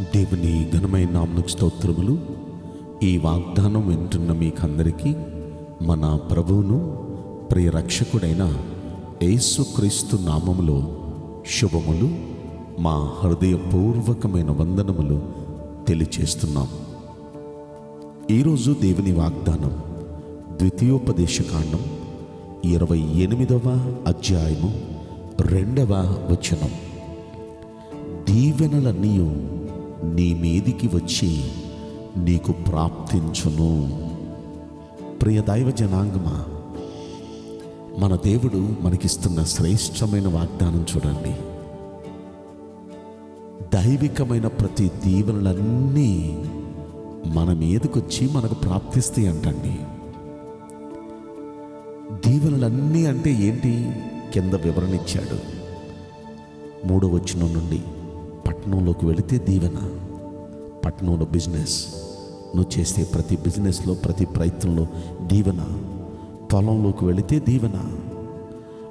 దేవుని ఘనమైన నామకు స్తోత్రములు. ఈ వాగ్దానం వింటున్న మీకందరికీ మన ప్రభువును ప్రియరక్షకుడైన యేసుక్రీస్తు నామములో శుభములు. మా హృదయపూర్వకమైన వందనములు తెలియచేస్తున్నాం. ఈరోజు దేవుని వాగ్దానం ద్వితీయోపదేశకాండం ఇరవై ఎనిమిదవ అధ్యాయము రెండవ వచనం. దీవెనలన్నీ నీ మీదికి వచ్చి నీకు ప్రాప్తించును. ప్రియ దైవ జనాంగమా మన దేవుడు మనకిస్తున్న శ్రేష్టమైన వాగ్దానం చూడండి. దైవికమైన ప్రతి దీవెనలన్నీ మన మీదకొచ్చి మనకు ప్రాప్తిస్తాయి అంటండి. దీవెనలన్నీ అంటే ఏంటి? కింద వివరణ ఇచ్చాడు. మూడో వచనం నుండి. పట్టణంలోకి వెళితే దీవెన. పట్టణంలో బిజినెస్ నువ్వు చేసే ప్రతి బిజినెస్లో ప్రతి ప్రయత్నంలో దీవెన. పొలంలోకి వెళితే దీవెన.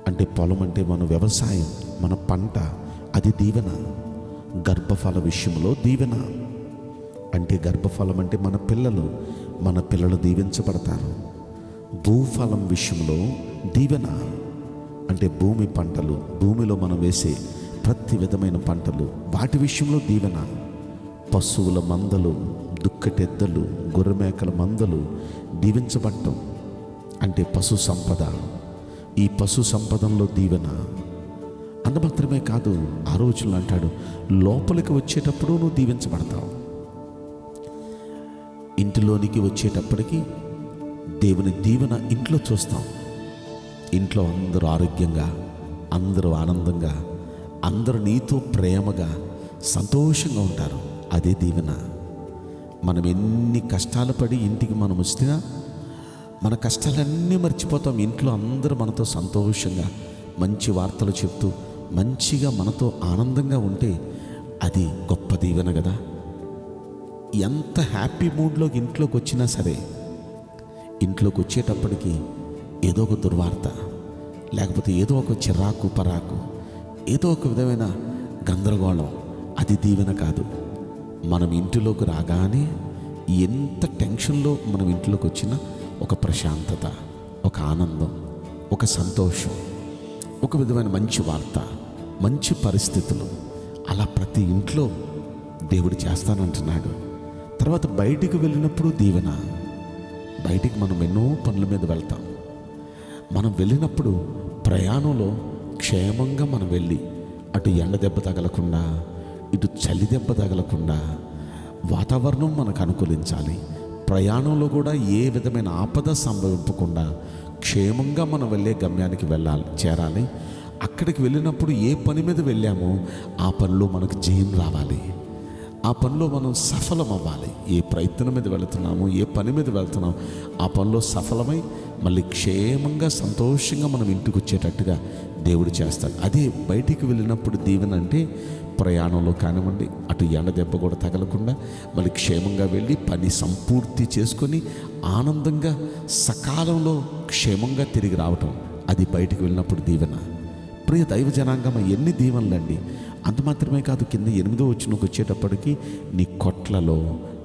అంటే పొలం అంటే మన వ్యవసాయం మన పంట అది దీవెన. గర్భఫల విషయంలో దీవెన. అంటే గర్భఫలం అంటే మన పిల్లలు మన పిల్లలు దీవించబడతారు. భూఫలం విషయంలో దీవెన. అంటే భూమి పంటలు భూమిలో మనం వేసే ప్రతి విధమైన పంటలు వాటి విషయంలో దీవెన. పశువుల మందలు దుక్కటెద్దలు గొర్రెమేకల మందలు దీవించబడటం. అంటే పశు సంపద. ఈ పశు సంపదంలో దీవెన. అంత మాత్రమే కాదు ఆ రోజుల్లో అంటాడు లోపలికి వచ్చేటప్పుడు నువ్వు దీవించబడతావు. ఇంటిలోనికి వచ్చేటప్పటికి దేవుని దీవెన ఇంట్లో చూస్తాం. ఇంట్లో అందరూ ఆరోగ్యంగా అందరూ ఆనందంగా అందరూ నీతో ప్రేమగా సంతోషంగా ఉంటారు. అదే దీవెన. మనం ఎన్ని కష్టాలు పడి ఇంటికి మనం వచ్చినా మన కష్టాలన్నీ మర్చిపోతాం. ఇంట్లో అందరూ మనతో సంతోషంగా మంచి వార్తలు చెప్తూ మంచిగా మనతో ఆనందంగా ఉంటే అది గొప్ప దీవెన కదా. ఎంత హ్యాపీ మూడ్లో ఇంట్లోకి వచ్చినా సరే ఇంట్లోకి వచ్చేటప్పటికి ఏదో ఒక దుర్వార్త లేకపోతే ఏదో ఒక చిరాకు పరాకు ఏదో ఒక విధమైన గందరగోళం. అది దీవెన కాదు. మనం ఇంటిలోకి రాగానే ఎంత టెన్షన్లో మనం ఇంట్లోకి వచ్చినా ఒక ప్రశాంతత ఒక ఆనందం ఒక సంతోషం ఒక విధమైన మంచి వార్త మంచి పరిస్థితులు అలా ప్రతి ఇంట్లో దేవుడు చేస్తానంటున్నాడు. తర్వాత బయటికి వెళ్ళినప్పుడు దీవెన. బయటికి మనం ఎన్నో పనుల మీద వెళ్తాం. మనం వెళ్ళినప్పుడు ప్రయాణంలో క్షేమంగా మనం వెళ్ళి అటు ఎండ దెబ్బ తగలకుండా ఇటు చలి దెబ్బ తగలకుండా వాతావరణం మనకు అనుకూలించాలి. ప్రయాణంలో కూడా ఏ విధమైన ఆపద సంభవింపకుండా క్షేమంగా మనం వెళ్ళే గమ్యానికి వెళ్ళాలి చేరాలి. అక్కడికి వెళ్ళినప్పుడు ఏ పని మీద వెళ్ళామో ఆ పనిలో మనకు జయం రావాలి. ఆ పనిలో మనం సఫలం అవ్వాలి ఏ ప్రయత్నం మీద వెళుతున్నాము ఏ పని మీద వెళ్తున్నాం ఆ పనిలో సఫలమై మళ్ళీ క్షేమంగా సంతోషంగా మనం ఇంటికి వచ్చేటట్టుగా దేవుడు చేస్తాడు. అదే బయటికి వెళ్ళినప్పుడు దీవెన అంటే ప్రయాణంలో కానివ్వండి అటు ఎండ దెబ్బ కూడా తగలకుండా మళ్ళీ క్షేమంగా వెళ్ళి పని సంపూర్తి చేసుకొని ఆనందంగా సకాలంలో క్షేమంగా తిరిగి రావటం అది బయటికి వెళ్ళినప్పుడు దీవెన. ప్రియ దైవ జనాంగమ ఎన్ని దీవెనలండి అంత మాత్రమే కాదు కింద ఎనిమిదో వచ్చినకు వచ్చేటప్పటికి నీ కొట్లలో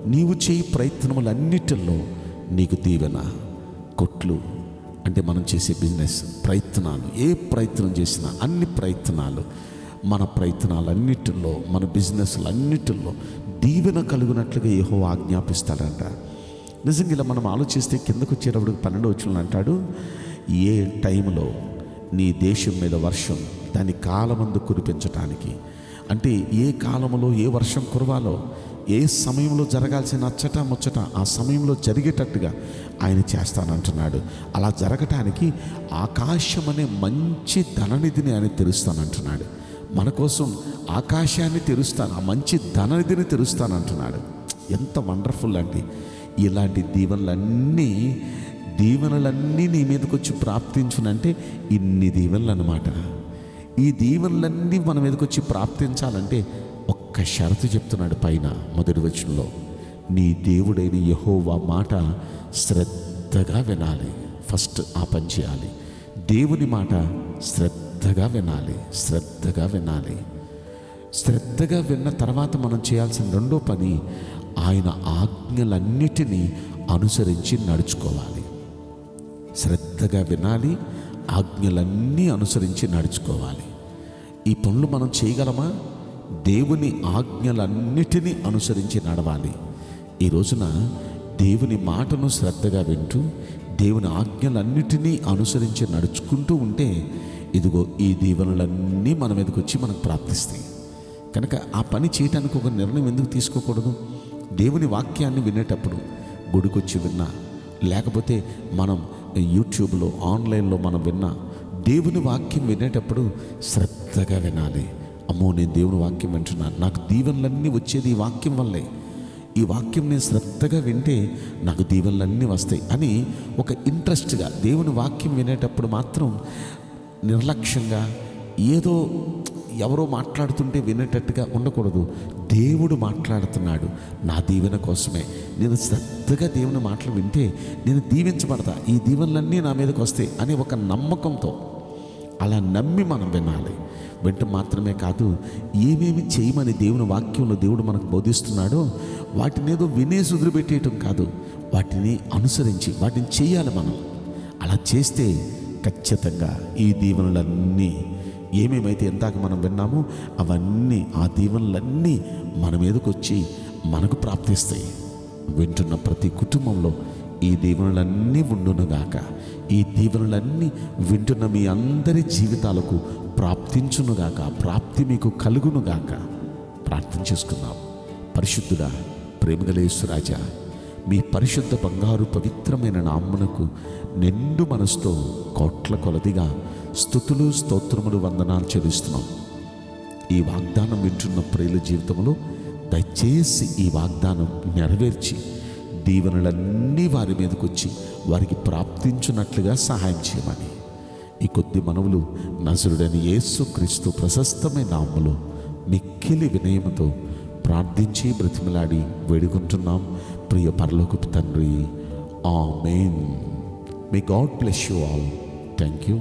నీవు చేయి ప్రయత్నములన్నిటిలో నీకు దీవెన. కొట్లు అంటే మనం చేసే బిజినెస్ ప్రయత్నాలు ఏ ప్రయత్నం చేసినా అన్ని ప్రయత్నాలు మన ప్రయత్నాలన్నిటిలో మన బిజినెస్లన్నిటిలో దీవెన కలుగునట్లుగా ఏహో ఆజ్ఞాపిస్తాడంట. నిజంగా ఇలా మనం ఆలోచిస్తే కిందకు వచ్చేటప్పుడు పన్నెండు వచ్చిన అంటాడు ఏ టైంలో నీ దేశం మీద వర్షం దాని కాలమందు కురిపించటానికి అంటే ఏ కాలంలో ఏ వర్షం కురవాలో ఏ సమయంలో జరగాల్సిన అచ్చట ముచ్చట ఆ సమయంలో జరిగేటట్టుగా ఆయన చేస్తానంటున్నాడు. అలా జరగటానికి ఆకాశం అనే మంచి ధననిధిని ఆయన తెరుస్తానంటున్నాడు. మన కోసం ఆకాశాన్ని తెరుస్తాను ఆ మంచి ధననిధిని తెరుస్తానంటున్నాడు. ఎంత వండర్ఫుల్ అండి. ఇలాంటి దీవెనలన్నీ దీవెనలన్నీ నీ మీదకి వచ్చి ప్రాప్తించునంటే ఇన్ని దీవెనలు అన్నమాట ఈ దీవెనలన్నీ మన ఎదుకొచ్చి ప్రాప్తించాలంటే ఒక్క షరతు చెప్తున్నాడు పైన మొదటి వచనంలో. నీ దేవుడైన యహోవా మాట శ్రద్ధగా వినాలి. ఫస్ట్ ఆ పని చేయాలి. దేవుని మాట శ్రద్ధగా వినాలి. శ్రద్ధగా వినాలి. శ్రద్ధగా విన్న తర్వాత మనం చేయాల్సిన రెండో పని ఆయన ఆజ్ఞలన్నిటినీ అనుసరించి నడుచుకోవాలి. శ్రద్ధగా వినాలి. ఆజ్ఞలన్నీ అనుసరించి నడుచుకోవాలి. ఈ పనులు మనం చేయగలమా? దేవుని ఆజ్ఞలన్నిటినీ అనుసరించి నడవాలి. ఈ రోజున దేవుని మాటను శ్రద్ధగా వింటూ దేవుని ఆజ్ఞలన్నిటినీ అనుసరించి నడుచుకుంటూ ఉంటే ఇదిగో ఈ దీవెనలన్నీ మన మీదకి వచ్చి మనకు ప్రాప్తిస్తాయి. కనుక ఆ పని చేయటానికి ఒక నిర్ణయం ఎందుకు తీసుకోకూడదు? దేవుని వాక్యాన్ని వినేటప్పుడు గుడికొచ్చి విన్నా లేకపోతే మనం యూట్యూబ్లో ఆన్లైన్లో మనం విన్నా దేవుని వాక్యం వినేటప్పుడు శ్రద్ధగా వినాలి. అమ్మో నేను దేవుని వాక్యం వింటున్నాను. నాకు దీవెనలన్నీ వచ్చేది ఈ వాక్యం వల్లే. ఈ వాక్యం నేను శ్రద్ధగా వింటే నాకు దీవెనలన్నీ వస్తాయి అని ఒక ఇంట్రెస్ట్గా దేవుని వాక్యం వినేటప్పుడు మాత్రం నిర్లక్ష్యంగా ఏదో ఎవరో మాట్లాడుతుంటే వినేటట్టుగా ఉండకూడదు. దేవుడు మాట్లాడుతున్నాడు. నా దీవెన కోసమే. నేను శ్రద్ధగా దేవుని మాటలు వింటే నేను దీవించబడతా. ఈ దీవెనలన్నీ నా మీదకి వస్తాయి అనే ఒక నమ్మకంతో అలా నమ్మి మనం వినాలి. వెంట మాత్రమే కాదు ఏమేమి చేయమని దేవుని వాక్యంలో దేవుడు మనకు బోధిస్తున్నాడో వాటిని ఏదో వినేసి వదిలిపెట్టేయటం కాదు. వాటిని అనుసరించి వాటిని చేయాలి మనం. అలా చేస్తే ఖచ్చితంగా ఈ దీవెనలన్నీ ఏమేమైతే ఇందాక మనం విన్నామో అవన్నీ ఆ దీవెనలన్నీ మన మీదకి వచ్చి మనకు ప్రాప్తిస్తాయి. వింటున్న ప్రతి కుటుంబంలో ఈ దీవెనలన్నీ ఉండునుగాక. ఈ దీవెనలన్నీ వింటున్న మీ అందరి జీవితాలకు ప్రాప్తించునుగాక. ప్రాప్తి మీకు కలుగునుగాక. ప్రార్థన చేసుకుందాం. పరిశుద్ధుడా ప్రేమగలేశ్వరాజా మీ పరిశుద్ధ బంగారు పవిత్రమైన నామ్మునకు నిండు మనసుతో కోట్ల కొలదిగా స్థుతులు స్తోత్రములు వందనాలు చెల్లిస్తున్నాం. ఈ వాగ్దానం వింటున్న ప్రియుల జీవితంలో దయచేసి ఈ వాగ్దానం నెరవేర్చి దీవెనలన్నీ వారి మీదకి వచ్చి వారికి ప్రాప్తించున్నట్లుగా సహాయం చేయమని. ఈ కొద్ది మనవులు నజరుడని యేసు క్రీస్తు ప్రశస్తమైన నామలో మిక్కిలి వినయముతో ప్రార్థించి బ్రతిమలాడి వేడుకుంటున్నాం. ప్రియ పరలోకపు తండ్రి amen may God bless you all thank you